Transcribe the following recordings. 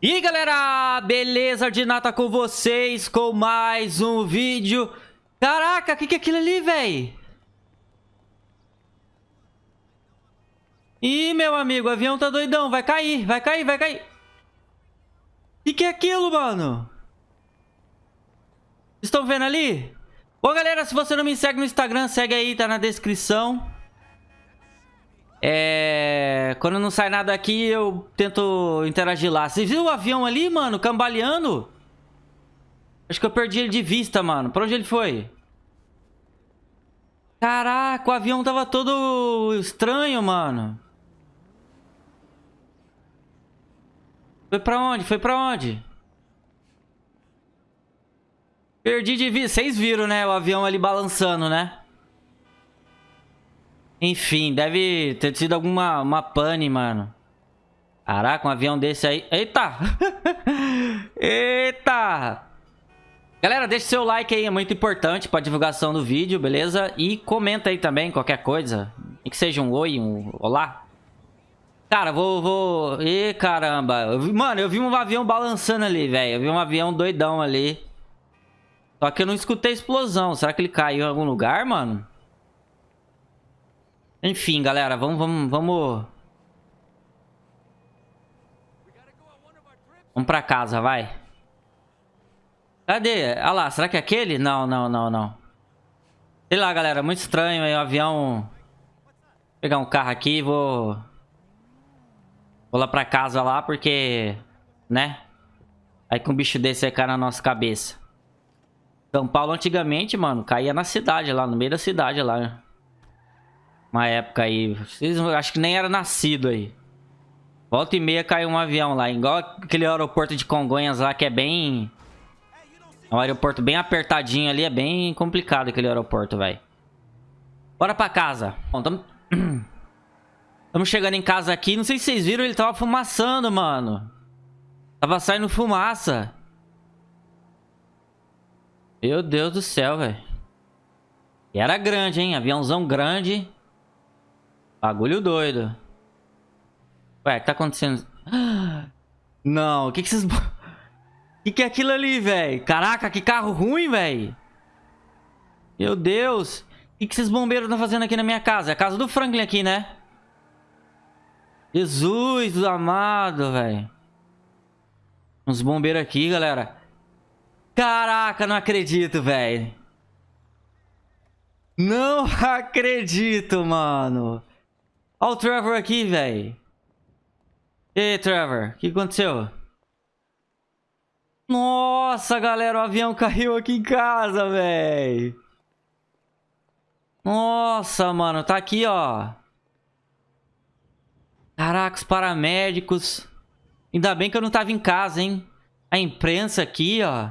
E aí galera, beleza de nata com vocês com mais um vídeo Caraca, o que, que é aquilo ali, véi? Ih, meu amigo, o avião tá doidão, vai cair, vai cair, vai cair O que, que é aquilo, mano? Estão vendo ali? Bom galera, se você não me segue no Instagram, segue aí, tá na descrição é... Quando não sai nada aqui, eu tento interagir lá. Você viu o avião ali, mano, cambaleando? Acho que eu perdi ele de vista, mano. Pra onde ele foi? Caraca, o avião tava todo estranho, mano. Foi pra onde? Foi pra onde? Perdi de vista. Vocês viram, né? O avião ali balançando, né? Enfim, deve ter sido alguma uma pane, mano. Caraca, um avião desse aí. Eita! Eita! Galera, deixa seu like aí, é muito importante pra divulgação do vídeo, beleza? E comenta aí também qualquer coisa. Que seja um oi, um olá. Cara, vou... vou... Ih, caramba. Eu vi... Mano, eu vi um avião balançando ali, velho. Eu vi um avião doidão ali. Só que eu não escutei explosão. Será que ele caiu em algum lugar, mano? Enfim, galera, vamos, vamos, vamos... Vamos pra casa, vai. Cadê? Olha lá, será que é aquele? Não, não, não, não. Sei lá, galera, muito estranho aí o avião... Vou pegar um carro aqui e vou... Vou lá pra casa lá, porque... Né? Aí com um bicho desse aí cai na nossa cabeça. São Paulo antigamente, mano, caía na cidade lá, no meio da cidade lá. Uma época aí. Vocês acho que nem era nascido aí. Volta e meia caiu um avião lá. Igual aquele aeroporto de Congonhas lá que é bem... É um aeroporto bem apertadinho ali. É bem complicado aquele aeroporto, velho. Bora pra casa. Bom, tamo... Estamos chegando em casa aqui. Não sei se vocês viram, ele tava fumaçando, mano. Tava saindo fumaça. Meu Deus do céu, velho. E era grande, hein? Aviãozão grande. Bagulho doido. Ué, tá acontecendo? Não, o que que vocês... O que que é aquilo ali, velho? Caraca, que carro ruim, velho. Meu Deus. O que que esses bombeiros estão fazendo aqui na minha casa? É a casa do Franklin aqui, né? Jesus amado, velho. Uns bombeiros aqui, galera. Caraca, não acredito, velho. Não acredito, mano. Olha o Trevor aqui, velho. E aí, Trevor? O que aconteceu? Nossa, galera, o avião caiu aqui em casa, velho. Nossa, mano, tá aqui, ó. Caraca, os paramédicos. Ainda bem que eu não tava em casa, hein? A imprensa aqui, ó.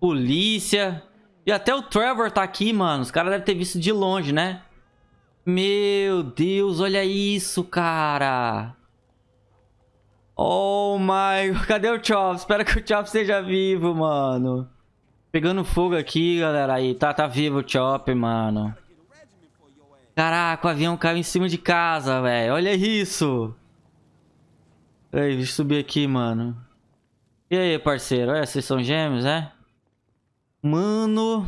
Polícia. E até o Trevor tá aqui, mano. Os caras devem ter visto de longe, né? Meu Deus, olha isso, cara. Oh my... Cadê o Chop? Espero que o Chop esteja vivo, mano. Pegando fogo aqui, galera. Aí, tá, tá vivo o Chop, mano. Caraca, o avião caiu em cima de casa, velho. Olha isso. Aí, deixa eu subir aqui, mano. E aí, parceiro? Olha, vocês são gêmeos, é? Mano...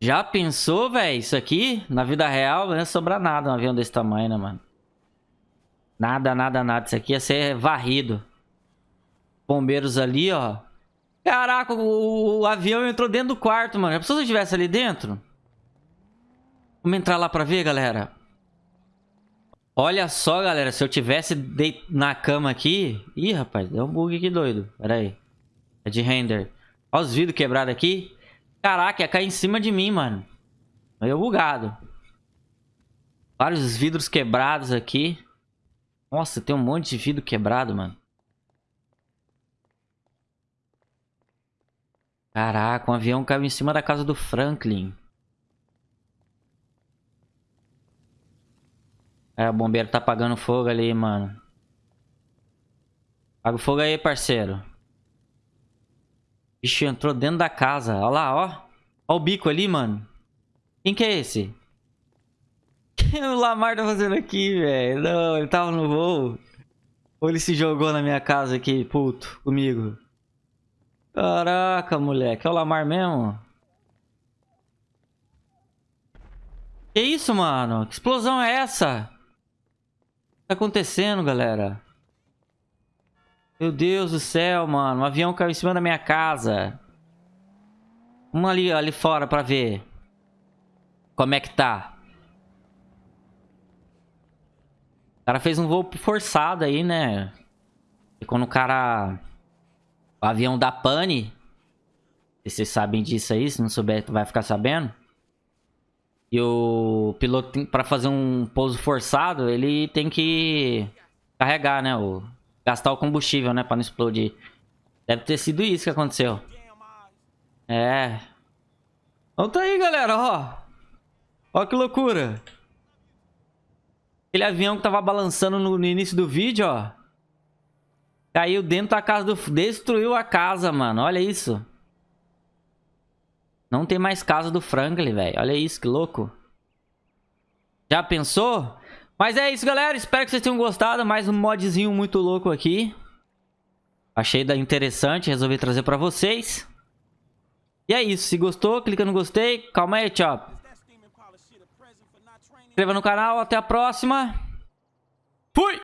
Já pensou, velho? Isso aqui, na vida real, não ia sobrar nada um avião desse tamanho, né, mano? Nada, nada, nada. Isso aqui ia ser varrido. Bombeiros ali, ó. Caraca, o, o avião entrou dentro do quarto, mano. Já pensou se eu estivesse ali dentro? Vamos entrar lá pra ver, galera. Olha só, galera. Se eu tivesse na cama aqui... Ih, rapaz, deu um bug aqui doido. Pera aí. É de render. Olha os vidros quebrados aqui. Caraca, ia cair em cima de mim, mano. Meio bugado. Vários vidros quebrados aqui. Nossa, tem um monte de vidro quebrado, mano. Caraca, um avião caiu em cima da casa do Franklin. É, o bombeiro tá apagando fogo ali, mano. Apaga o fogo aí, parceiro. Bicho entrou dentro da casa. Olha lá, ó. Ó o bico ali, mano. Quem que é esse? O que o Lamar tá fazendo aqui, velho? Não, ele tava no voo. Ou ele se jogou na minha casa aqui, puto, comigo. Caraca, moleque. É o Lamar mesmo? Que isso, mano? Que explosão é essa? O que tá acontecendo, galera? Meu Deus do céu, mano. Um avião caiu em cima da minha casa. Vamos ali, ali fora pra ver. Como é que tá. O cara fez um voo forçado aí, né? E quando o cara... O avião da pane... Vocês sabem disso aí, se não souber, vai ficar sabendo. E o piloto, para fazer um pouso forçado, ele tem que carregar, né? O gastar o combustível, né? Pra não explodir. Deve ter sido isso que aconteceu. É. Então tá aí, galera, ó. Ó que loucura. Aquele avião que tava balançando no, no início do vídeo, ó. Caiu dentro da casa do... Destruiu a casa, mano. Olha isso. Não tem mais casa do Franklin, velho. Olha isso, que louco. Já pensou? Mas é isso, galera. Espero que vocês tenham gostado. Mais um modzinho muito louco aqui. Achei interessante. Resolvi trazer pra vocês. E é isso. Se gostou, clica no gostei. Calma aí, tchau. Inscreva no canal. Até a próxima. Fui!